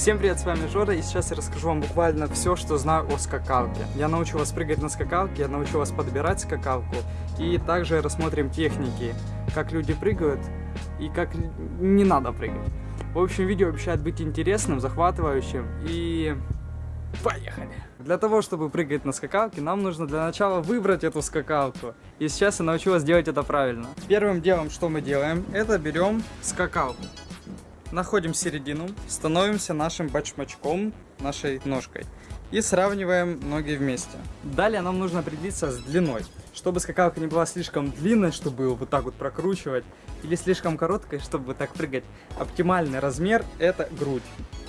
Всем привет, с вами Жора, и сейчас я расскажу вам буквально все, что знаю о скакалке. Я научу вас прыгать на скакалке, я научу вас подбирать скакалку, и также рассмотрим техники, как люди прыгают и как не надо прыгать. В общем, видео обещает быть интересным, захватывающим, и поехали! Для того, чтобы прыгать на скакалке, нам нужно для начала выбрать эту скакалку. И сейчас я научу вас делать это правильно. Первым делом, что мы делаем, это берем скакалку. Находим середину, становимся нашим бачмачком, нашей ножкой. И сравниваем ноги вместе. Далее нам нужно определиться с длиной. Чтобы скакалка не была слишком длинной, чтобы его вот так вот прокручивать, или слишком короткой, чтобы вот так прыгать. Оптимальный размер это грудь.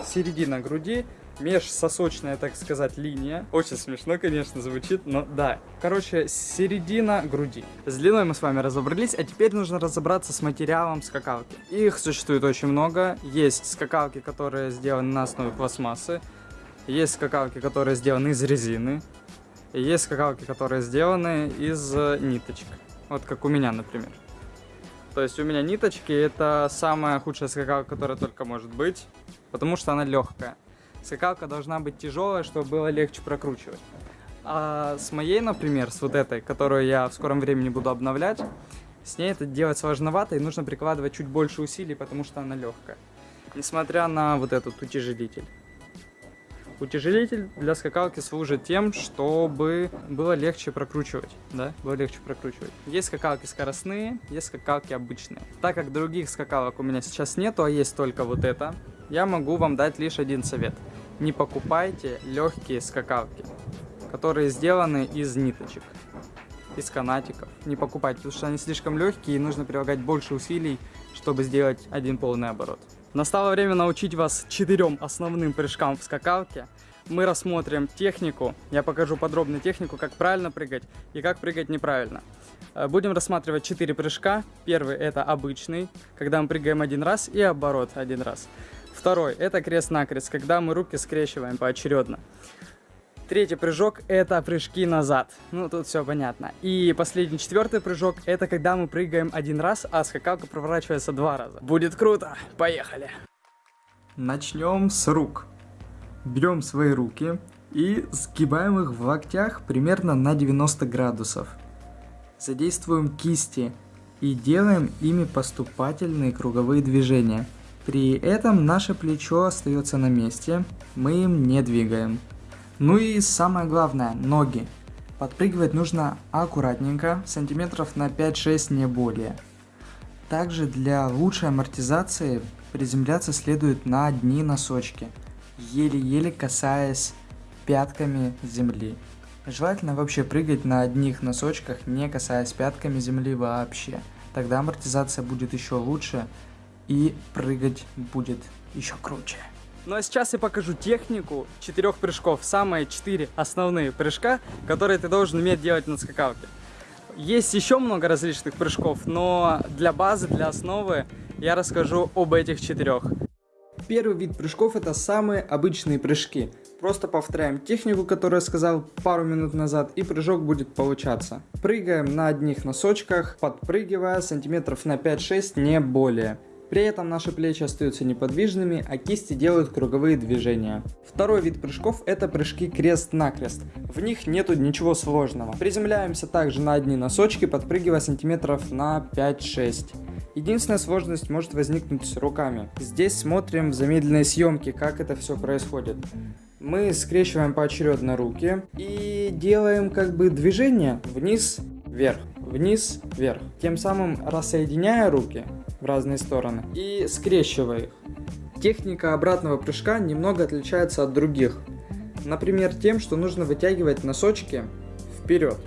Середина груди межсосочная, так сказать, линия. Очень смешно, конечно, звучит, но да. Короче, середина груди. С длиной мы с вами разобрались, а теперь нужно разобраться с материалом скакалки. Их существует очень много. Есть скакалки, которые сделаны на основе пластмассы. Есть скакалки, которые сделаны из резины. Есть скакалки, которые сделаны из ниточек. Вот как у меня, например. То есть у меня ниточки это самая худшая скакалка, которая только может быть, потому что она легкая. Скакалка должна быть тяжелая, чтобы было легче прокручивать. А с моей, например, с вот этой, которую я в скором времени буду обновлять, с ней это делать сложновато и нужно прикладывать чуть больше усилий, потому что она легкая. Несмотря на вот этот утяжелитель. Утяжелитель для скакалки служит тем, чтобы было легче прокручивать, да, было легче прокручивать. Есть скакалки скоростные, есть скакалки обычные. Так как других скакалок у меня сейчас нету, а есть только вот это, я могу вам дать лишь один совет. Не покупайте легкие скакалки, которые сделаны из ниточек, из канатиков. Не покупайте, потому что они слишком легкие и нужно прилагать больше усилий, чтобы сделать один полный оборот. Настало время научить вас четырем основным прыжкам в скакалке. Мы рассмотрим технику, я покажу подробную технику, как правильно прыгать и как прыгать неправильно. Э, будем рассматривать четыре прыжка. Первый это обычный, когда мы прыгаем один раз и оборот один раз. Второй – это крест-накрест, когда мы руки скрещиваем поочередно. Третий прыжок – это прыжки назад. Ну, тут все понятно. И последний, четвертый прыжок – это когда мы прыгаем один раз, а скакалка проворачивается два раза. Будет круто! Поехали! Начнем с рук. Берем свои руки и сгибаем их в локтях примерно на 90 градусов. Задействуем кисти и делаем ими поступательные круговые движения – при этом наше плечо остается на месте, мы им не двигаем. Ну и самое главное, ноги. Подпрыгивать нужно аккуратненько, сантиметров на 5-6 не более. Также для лучшей амортизации приземляться следует на одни носочки, еле-еле касаясь пятками земли. Желательно вообще прыгать на одних носочках, не касаясь пятками земли вообще. Тогда амортизация будет еще лучше, и прыгать будет еще круче. Ну а сейчас я покажу технику четырех прыжков. Самые четыре основные прыжка, которые ты должен уметь делать на скакалке. Есть еще много различных прыжков, но для базы, для основы я расскажу об этих четырех. Первый вид прыжков это самые обычные прыжки. Просто повторяем технику, которую я сказал пару минут назад, и прыжок будет получаться. Прыгаем на одних носочках, подпрыгивая сантиметров на 5-6, не более. При этом наши плечи остаются неподвижными, а кисти делают круговые движения. Второй вид прыжков это прыжки крест-накрест. В них нету ничего сложного. Приземляемся также на одни носочки, подпрыгивая сантиметров на 5-6. Единственная сложность может возникнуть с руками. Здесь смотрим в замедленной съемке, как это все происходит. Мы скрещиваем поочередно руки и делаем как бы движение вниз-вверх, вниз-вверх. Тем самым рассоединяя руки, в разные стороны и скрещивая их. Техника обратного прыжка немного отличается от других. Например, тем, что нужно вытягивать носочки вперед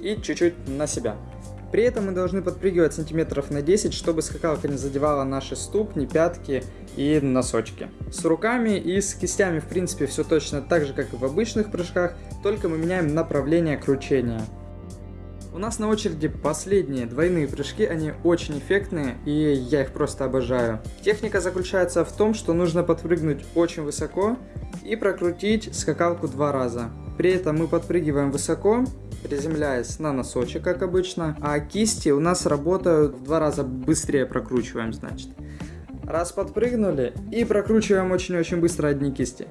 и чуть-чуть на себя. При этом мы должны подпрыгивать сантиметров на 10, чтобы скакалка не задевала наши ступни, пятки и носочки. С руками и с кистями в принципе все точно так же, как и в обычных прыжках, только мы меняем направление кручения. У нас на очереди последние двойные прыжки, они очень эффектные, и я их просто обожаю. Техника заключается в том, что нужно подпрыгнуть очень высоко и прокрутить скакалку два раза. При этом мы подпрыгиваем высоко, приземляясь на носочек, как обычно, а кисти у нас работают в два раза быстрее прокручиваем, значит. Раз подпрыгнули и прокручиваем очень-очень быстро одни кисти.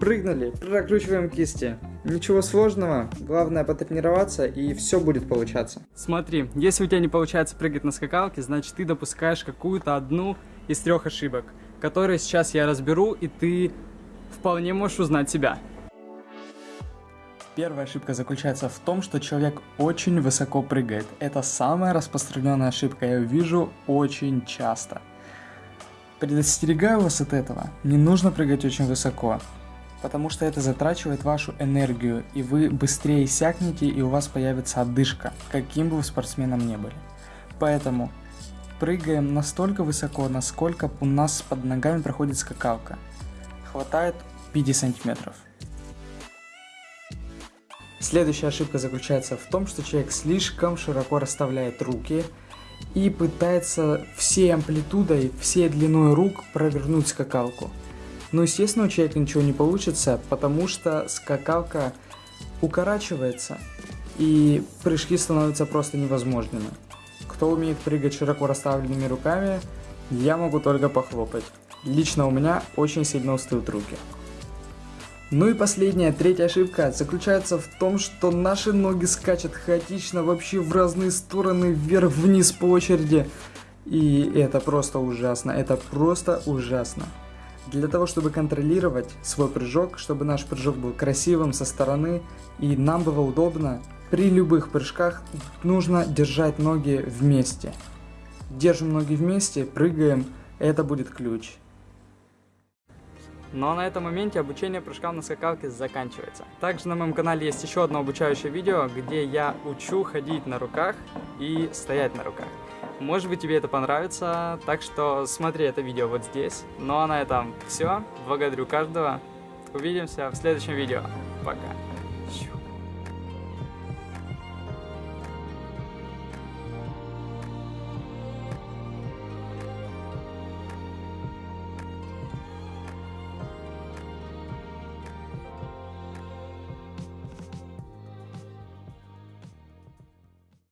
Прыгнули, прокручиваем кисти. Ничего сложного, главное потренироваться и все будет получаться. Смотри, если у тебя не получается прыгать на скакалке, значит ты допускаешь какую-то одну из трех ошибок, которые сейчас я разберу и ты вполне можешь узнать себя. Первая ошибка заключается в том, что человек очень высоко прыгает. Это самая распространенная ошибка, я ее вижу очень часто. Предостерегаю вас от этого. Не нужно прыгать очень высоко, потому что это затрачивает вашу энергию, и вы быстрее сякнете, и у вас появится одышка, каким бы вы спортсменом не были. Поэтому прыгаем настолько высоко, насколько у нас под ногами проходит скакалка. Хватает 5 сантиметров. Следующая ошибка заключается в том, что человек слишком широко расставляет руки и пытается всей амплитудой, всей длиной рук провернуть скакалку. Но естественно у человека ничего не получится, потому что скакалка укорачивается и прыжки становятся просто невозможными. Кто умеет прыгать широко расставленными руками, я могу только похлопать. Лично у меня очень сильно устают руки. Ну и последняя, третья ошибка заключается в том, что наши ноги скачут хаотично вообще в разные стороны, вверх-вниз по очереди. И это просто ужасно, это просто ужасно. Для того, чтобы контролировать свой прыжок, чтобы наш прыжок был красивым со стороны и нам было удобно, при любых прыжках нужно держать ноги вместе. Держим ноги вместе, прыгаем, это будет ключ. Но на этом моменте обучение прыжкам на скакалке заканчивается. Также на моем канале есть еще одно обучающее видео, где я учу ходить на руках и стоять на руках. Может быть тебе это понравится, так что смотри это видео вот здесь. Ну а на этом все. Благодарю каждого. Увидимся в следующем видео. Пока.